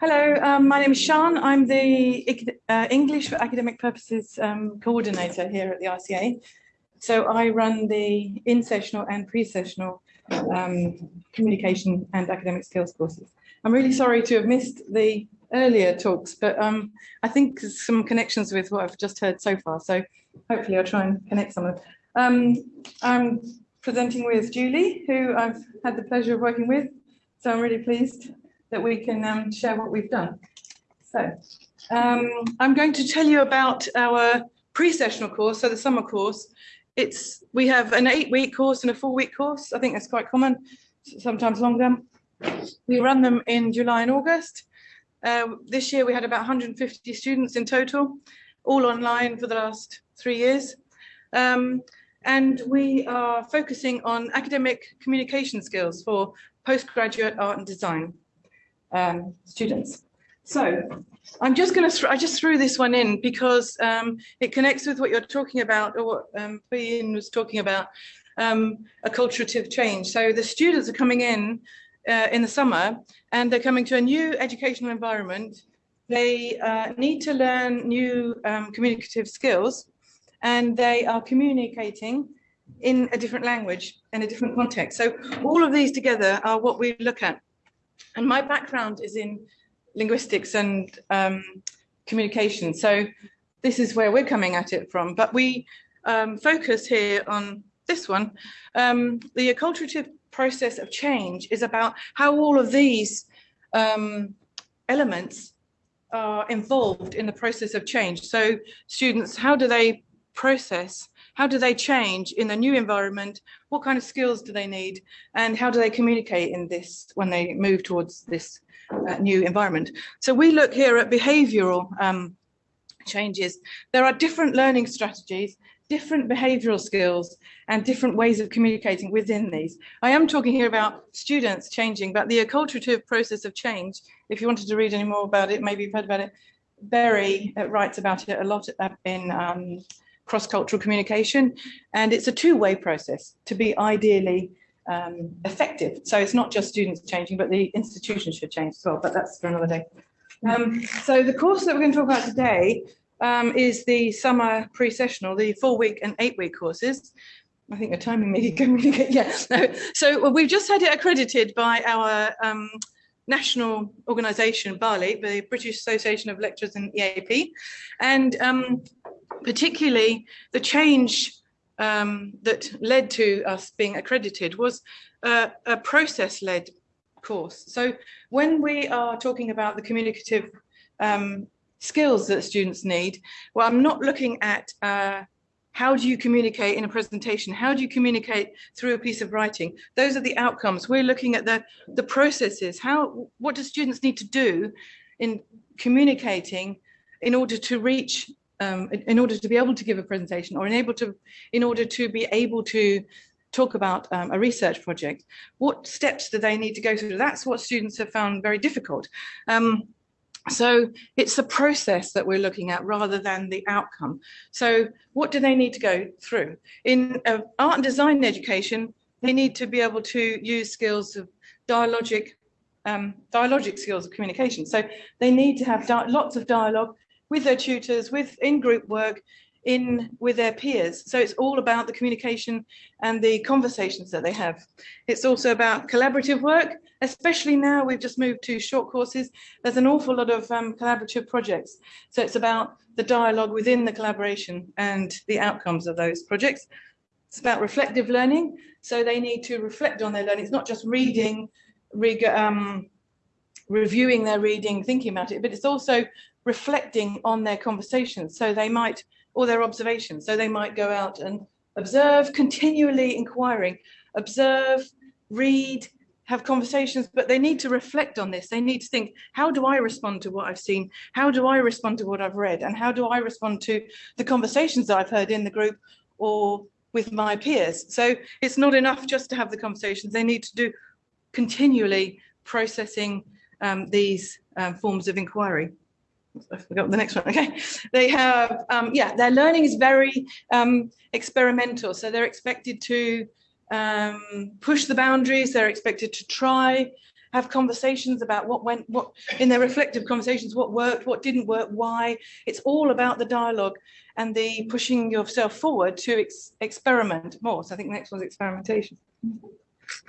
Hello, um, my name is Sean. I'm the uh, English for Academic Purposes um, coordinator here at the RCA. So I run the in-sessional and pre-sessional um, communication and academic skills courses. I'm really sorry to have missed the earlier talks, but um, I think some connections with what I've just heard so far. So hopefully I'll try and connect some of them. Um, I'm presenting with Julie, who I've had the pleasure of working with. So I'm really pleased that we can um, share what we've done. So um, I'm going to tell you about our pre-sessional course, so the summer course. It's we have an eight-week course and a four-week course. I think that's quite common, sometimes longer. We run them in July and August. Uh, this year we had about 150 students in total, all online for the last three years. Um, and we are focusing on academic communication skills for postgraduate art and design um, students. So I'm just going to, I just threw this one in because um, it connects with what you're talking about or what um, was talking about, um, acculturative change. So the students are coming in uh, in the summer and they're coming to a new educational environment. They uh, need to learn new um, communicative skills and they are communicating in a different language in a different context. So all of these together are what we look at and my background is in linguistics and um, communication. So this is where we're coming at it from. But we um, focus here on this one. Um, the acculturative process of change is about how all of these um, elements are involved in the process of change. So students, how do they process how do they change in the new environment? What kind of skills do they need? And how do they communicate in this when they move towards this uh, new environment? So we look here at behavioral um, changes. There are different learning strategies, different behavioral skills and different ways of communicating within these. I am talking here about students changing, but the acculturative process of change, if you wanted to read any more about it, maybe you've heard about it, Berry uh, writes about it a lot in um, cross-cultural communication. And it's a two-way process to be ideally um, effective. So it's not just students changing, but the institution should change as well, but that's for another day. Um, so the course that we're going to talk about today um, is the summer pre-sessional, the four-week and eight-week courses. I think you're timing me. yeah. No. So we've just had it accredited by our um, national organisation, BALEAP, the British Association of Lecturers in EAP. And um, particularly the change um, that led to us being accredited was uh, a process-led course. So when we are talking about the communicative um, skills that students need, well, I'm not looking at uh, how do you communicate in a presentation? How do you communicate through a piece of writing? Those are the outcomes. We're looking at the, the processes. How, what do students need to do in communicating in order to reach um, in order to be able to give a presentation or enable to, in order to be able to talk about um, a research project, what steps do they need to go through? That's what students have found very difficult. Um, so it's the process that we're looking at rather than the outcome. So what do they need to go through? In uh, art and design education, they need to be able to use skills of dialogic um, dialogic skills of communication. So they need to have lots of dialogue with their tutors, with in group work, in with their peers. So it's all about the communication and the conversations that they have. It's also about collaborative work, especially now we've just moved to short courses. There's an awful lot of um, collaborative projects. So it's about the dialogue within the collaboration and the outcomes of those projects. It's about reflective learning. So they need to reflect on their learning. It's not just reading, re um, reviewing their reading, thinking about it, but it's also reflecting on their conversations. So they might, or their observations. So they might go out and observe, continually inquiring, observe, read, have conversations, but they need to reflect on this. They need to think, how do I respond to what I've seen? How do I respond to what I've read? And how do I respond to the conversations that I've heard in the group or with my peers? So it's not enough just to have the conversations. They need to do continually processing um, these um, forms of inquiry. I forgot the next one. Okay, they have um, yeah, their learning is very um, experimental, so they're expected to um, push the boundaries. They're expected to try have conversations about what went, what in their reflective conversations, what worked, what didn't work, why. It's all about the dialogue and the pushing yourself forward to ex experiment more. So I think the next one's experimentation.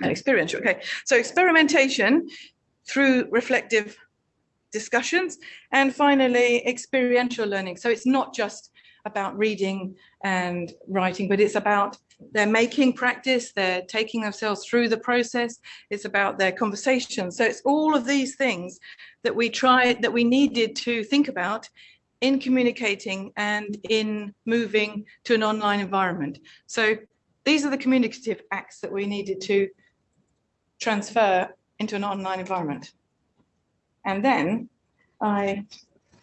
experiential, okay. So experimentation through reflective discussions and finally experiential learning. So it's not just about reading and writing, but it's about they're making practice, they're taking themselves through the process, it's about their conversation. So it's all of these things that we tried, that we needed to think about in communicating and in moving to an online environment. So these are the communicative acts that we needed to transfer into an online environment. And then I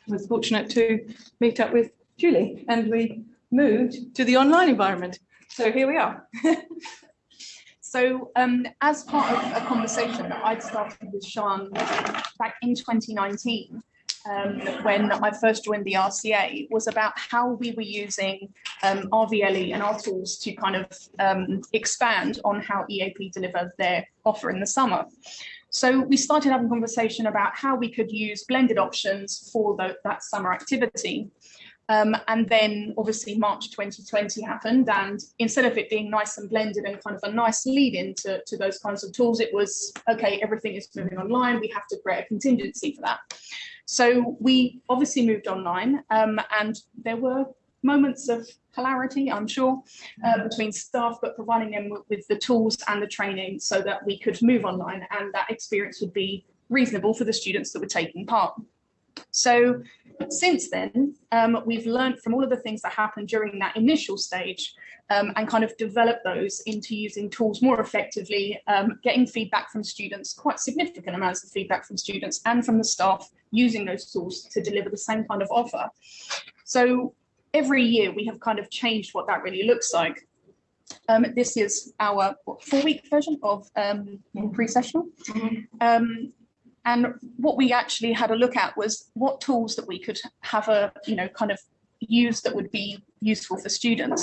was fortunate to meet up with Julie and we moved to the online environment. So here we are. so um, as part of a conversation that I'd started with Sean back in 2019, um, when I first joined the RCA was about how we were using um, RVLE and our tools to kind of um, expand on how EAP deliver their offer in the summer. So we started having conversation about how we could use blended options for the, that summer activity. Um, and then obviously March 2020 happened and instead of it being nice and blended and kind of a nice lead into to those kinds of tools, it was, okay, everything is moving online, we have to create a contingency for that. So we obviously moved online um, and there were moments of hilarity, I'm sure, uh, between staff, but providing them with, the tools and the training so that we could move online and that experience would be reasonable for the students that were taking part. So since then, um, we've learned from all of the things that happened during that initial stage um, and kind of develop those into using tools more effectively, um, getting feedback from students, quite significant amounts of feedback from students and from the staff using those tools to deliver the same kind of offer. So every year we have kind of changed what that really looks like. Um, this is our four-week version of um, pre-sessional. Mm -hmm. and what we actually had a look at was what tools that we could have a, you know, kind of use that would be useful for students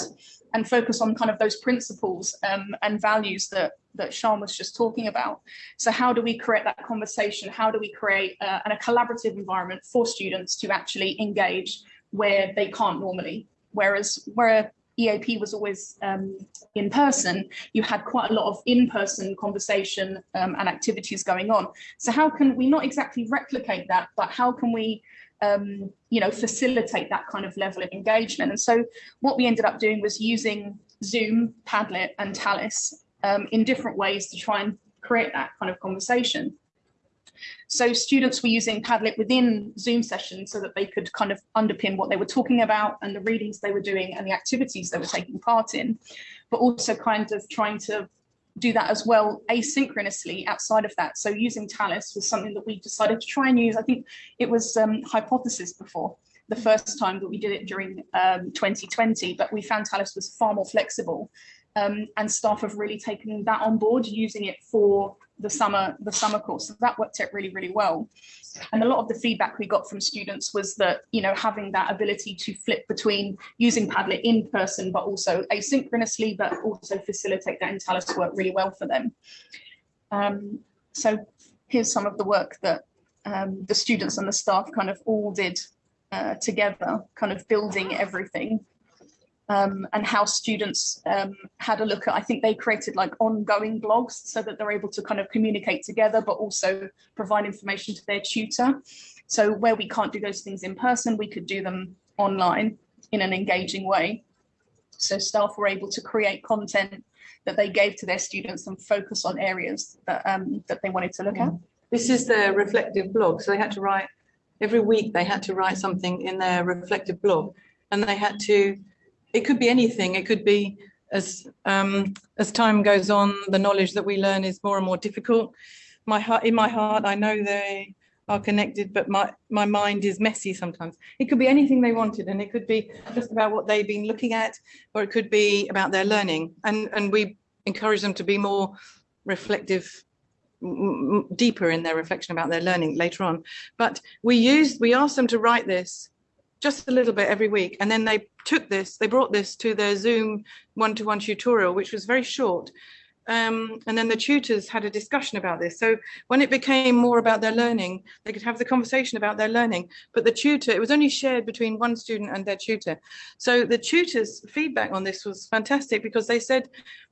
and focus on kind of those principles um, and values that that Sean was just talking about. So how do we create that conversation? How do we create uh, a collaborative environment for students to actually engage where they can't normally? Whereas where EAP was always um, in person, you had quite a lot of in-person conversation um, and activities going on. So how can we not exactly replicate that, but how can we um, you know, facilitate that kind of level of engagement. And so what we ended up doing was using Zoom, Padlet and Talis um, in different ways to try and create that kind of conversation. So students were using Padlet within Zoom sessions so that they could kind of underpin what they were talking about and the readings they were doing and the activities they were taking part in, but also kind of trying to do that as well asynchronously outside of that. So using Talis was something that we decided to try and use. I think it was um, Hypothesis before the first time that we did it during um, 2020, but we found Talis was far more flexible um, and staff have really taken that on board, using it for the summer the summer course. So that worked out really, really well. And a lot of the feedback we got from students was that, you know, having that ability to flip between using Padlet in person, but also asynchronously, but also facilitate that in Talis work really well for them. Um, so here's some of the work that um, the students and the staff kind of all did uh, together, kind of building everything um, and how students um, had a look at, I think they created like ongoing blogs so that they're able to kind of communicate together, but also provide information to their tutor. So where we can't do those things in person, we could do them online in an engaging way. So staff were able to create content that they gave to their students and focus on areas that, um, that they wanted to look at. This is their reflective blog. So they had to write, every week they had to write something in their reflective blog and they had to it could be anything. It could be as um, as time goes on, the knowledge that we learn is more and more difficult. My heart, in my heart, I know they are connected, but my my mind is messy sometimes. It could be anything they wanted, and it could be just about what they've been looking at, or it could be about their learning. And and we encourage them to be more reflective deeper in their reflection about their learning later on. But we use we ask them to write this just a little bit every week. And then they took this, they brought this to their Zoom one-to-one tutorial, which was very short. Um, and then the tutors had a discussion about this. So when it became more about their learning, they could have the conversation about their learning, but the tutor, it was only shared between one student and their tutor. So the tutors' feedback on this was fantastic because they said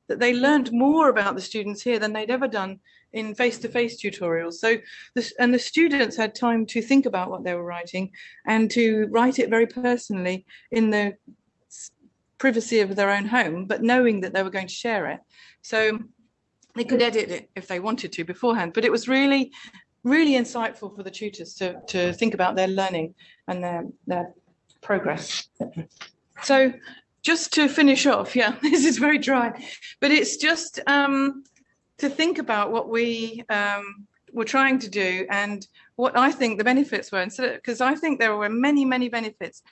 that they learned more about the students here than they'd ever done in face-to-face -face tutorials. So this, and the students had time to think about what they were writing and to write it very personally in the privacy of their own home, but knowing that they were going to share it. So they could edit it if they wanted to beforehand, but it was really, really insightful for the tutors to, to think about their learning and their, their progress. So just to finish off, yeah, this is very dry, but it's just um, to think about what we um, were trying to do and what I think the benefits were. Because I think there were many, many benefits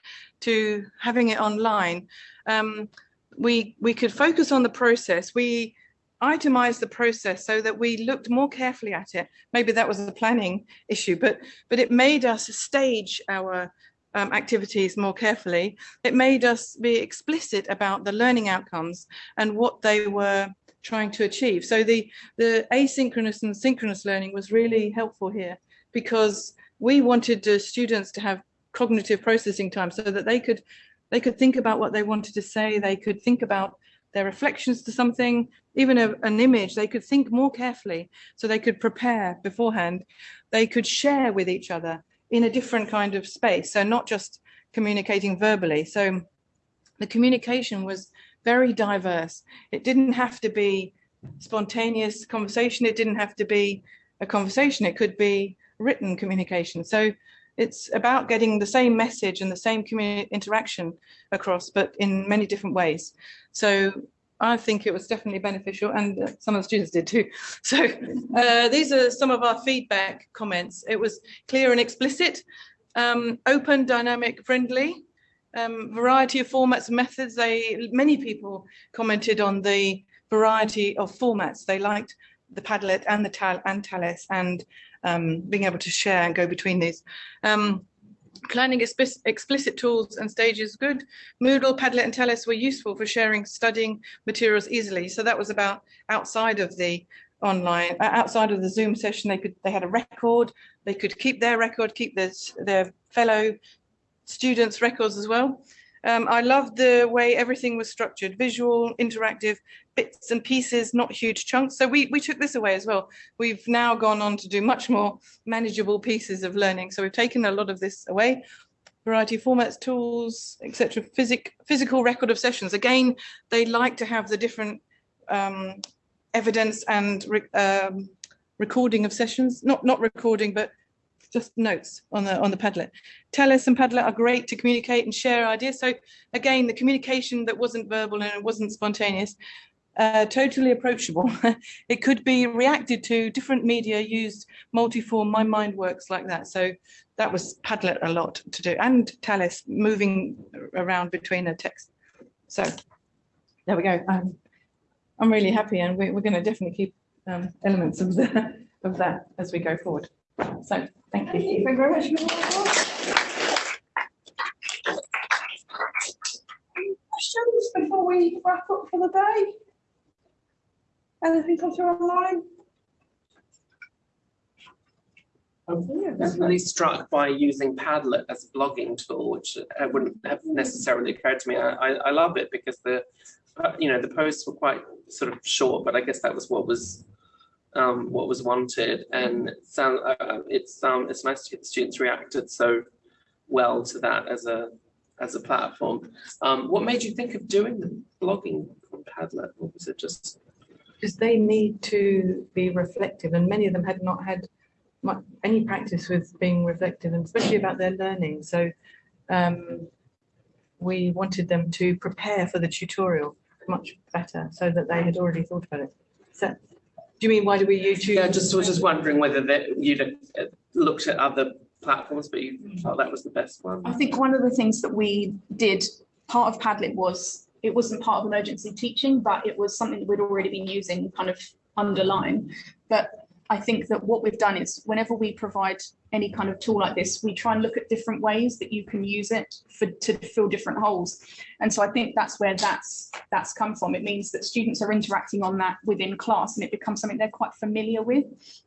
to having it online. Um, we we could focus on the process. We itemized the process so that we looked more carefully at it. Maybe that was a planning issue, but but it made us stage our um, activities more carefully. It made us be explicit about the learning outcomes and what they were trying to achieve. So the, the asynchronous and synchronous learning was really helpful here because we wanted the students to have cognitive processing time so that they could they could think about what they wanted to say, they could think about their reflections to something, even a, an image, they could think more carefully so they could prepare beforehand. They could share with each other in a different kind of space. So not just communicating verbally. So the communication was very diverse. It didn't have to be spontaneous conversation. It didn't have to be a conversation. It could be written communication. So it's about getting the same message and the same interaction across, but in many different ways. So I think it was definitely beneficial and some of the students did too. So uh, these are some of our feedback comments. It was clear and explicit, um, open, dynamic, friendly, um, variety of formats and methods. They Many people commented on the variety of formats. They liked the Padlet and the Tal and Talis and um, being able to share and go between these. Um, planning explicit tools and stages good. Moodle, Padlet and Talis were useful for sharing studying materials easily. So that was about outside of the online, uh, outside of the Zoom session, they could they had a record, they could keep their record, keep their, their fellow students' records as well. Um, I loved the way everything was structured, visual, interactive, bits and pieces, not huge chunks. So we, we took this away as well. We've now gone on to do much more manageable pieces of learning. So we've taken a lot of this away. Variety of formats, tools, etc. Physic, physical record of sessions. Again, they like to have the different um, evidence and re, um, recording of sessions, not, not recording, but just notes on the on the Padlet. Talis and Padlet are great to communicate and share ideas. So again, the communication that wasn't verbal and it wasn't spontaneous, uh, totally approachable. it could be reacted to different media used multiform. My mind works like that. So that was Padlet a lot to do and Talis moving around between the text. So there we go. Um, I'm really happy and we, we're going to definitely keep um, elements of, the, of that as we go forward. So thank you. Thank you very much. Questions before we wrap up for the day? Anything come through online? I was really struck by using Padlet as a blogging tool, which uh, wouldn't have necessarily occurred to me. I, I, I love it because the, uh, you know, the posts were quite sort of short, but I guess that was what was um, what was wanted, and it's uh, it's um, it's nice to get the students reacted so well to that as a as a platform. Um, what made you think of doing the blogging on Padlet? Or was it just because they need to be reflective and many of them had not had much, any practice with being reflective and especially about their learning. So um, we wanted them to prepare for the tutorial much better so that they had already thought about it. Do you mean why do we use? Yeah, just was just wondering whether that you'd looked at other platforms, but you thought that was the best one. I think one of the things that we did, part of Padlet was it wasn't part of emergency teaching, but it was something that we'd already been using kind of underlying. But I think that what we've done is whenever we provide any kind of tool like this, we try and look at different ways that you can use it for to fill different holes. And so I think that's where that's that's come from. It means that students are interacting on that within class and it becomes something they're quite familiar with.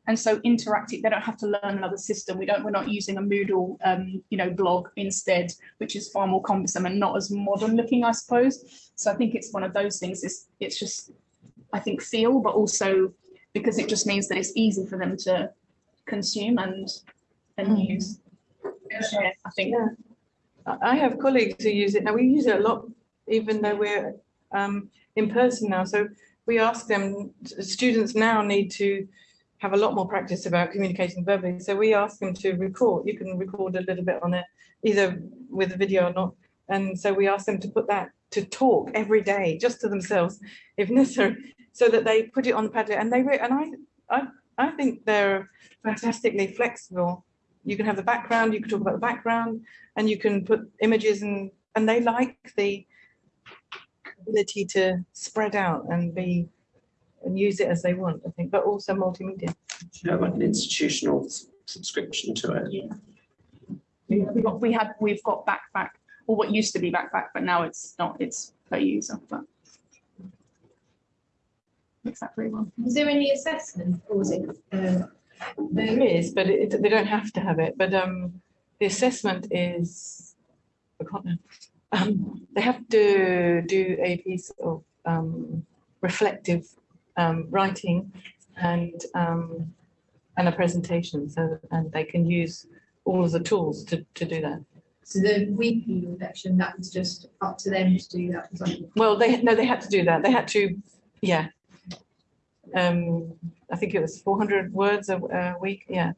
And so interacting, they don't have to learn another system. We don't, we're not using a Moodle, um, you know, blog instead, which is far more cumbersome and not as modern looking, I suppose. So I think it's one of those things. It's it's just, I think, feel, but also because it just means that it's easy for them to consume and and Mm. use. Share, I think. Yeah. I I have colleagues who use it. Now, we use it a lot, even though we're um, in person now. So we ask them, students now need to have a lot more practice about communicating verbally. So we ask them to record. You can record a little bit on it, either with a video or not. And so we ask them to put that to talk every day, just to themselves, if necessary, so that they put it on the Padlet. And they re- and I I I think they're fantastically flexible. You can have the background, you can talk about the background, and you can put images and and they like the ability to spread out and be and use it as they want, I think, but also multimedia. You have like an institutional subscription to it. Yeah. We've got, we had, we've got backpack, or what used to be backpack, but now it's not, it's per user, but. Makes that very well. Is there any assessment or is it, um, There is, but it, they don't have to have it, but um, the assessment is, I can't know. Um, they have to do a piece of um, reflective um, writing and um, and a presentation, so and they can use all of the tools to, to do that. so the weekly reflection, that was just up to them to do that? Well, they, no, they had to do that. They had to, yeah. Um, I think it was four hundred words a, a week, yeah.